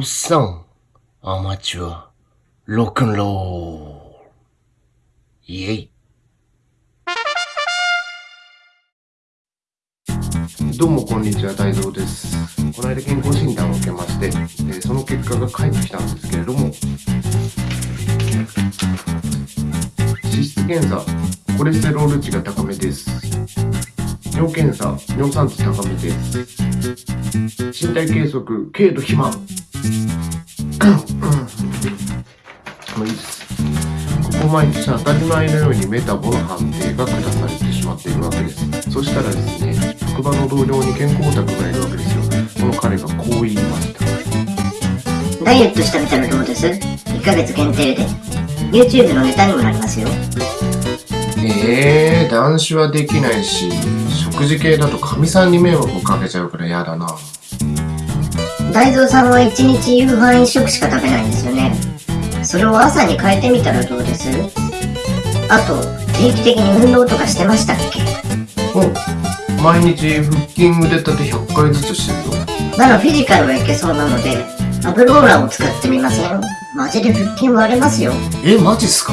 おっさん、アマチュア、ロックンロール。イェイ。どうもこんにちは、大蔵です。この間健康診断を受けまして、えーその結果が返ってきたんですけれども、脂質検査、コレステロール値が高めです。尿検査、尿酸値高めです。身体計測、軽度肥満。うん。もういいです。ここ毎日当たり前のようにメタボの判定が下されてしまっているわけです。そしたらですね、職場の同僚に健康オタクがいるわけですよ。この彼がこう言いました。ダイエットしてみたらどうです ?1 ヶ月限定で。YouTube のネタにもなりますよ。えー、男子はできないし、食事系だとかみさん。に迷惑をかけちゃうから嫌だな。大蔵さんは1日夕飯1食しか食べないんですよね。それを朝に変えてみたらどうです？あと、定期的に運動とかしてましたっけ？お毎日腹筋腕立て100回ずつしてるよ。ならフィジカルはいけそうなので、アブローラーを使ってみません？マジで腹筋割れますよ。え、マジっすか？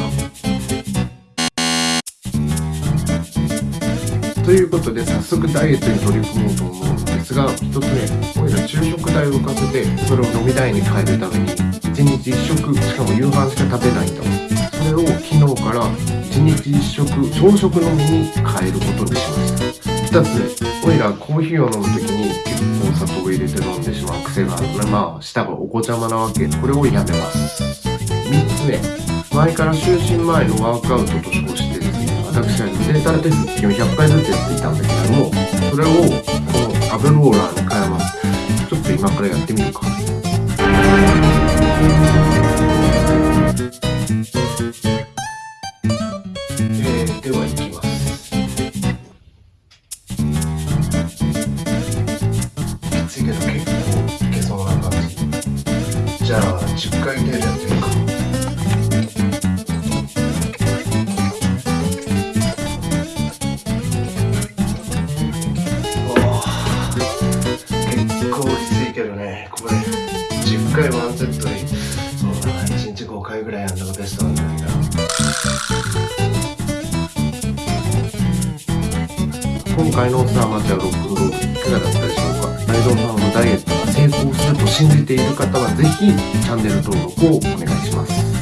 ということで早速ダイエットに取り組もうと思うのですが一つ目俺ら昼食代を浮かせてそれを飲み代に変えるために1日1食しかも夕飯しか食べないんだそれを昨日から1日1食朝食飲みに変えることにしました2つ目俺らコーヒーを飲む時に結構砂糖を入れて飲んでしまう癖があるのでまあ舌がお子ちゃまなわけこれをやめます3つ目前から就寝前のワークアウトと称してですね私は腕立て腹筋を100回ずつやっていたんだけれどもそれをこのアブローラーに変えますちょっと今からやってみるか。えー、ではいきます。じ。じゃあ10回程度やってよねこれ10回ワンセットにそうだな1日5回ぐらいやるのがベストなんだけど今回のさあまちゃんロックンロールいか？がだったでしょうか内臓さんのダイエットが成功すると信じている方はぜひチャンネル登録をお願いします。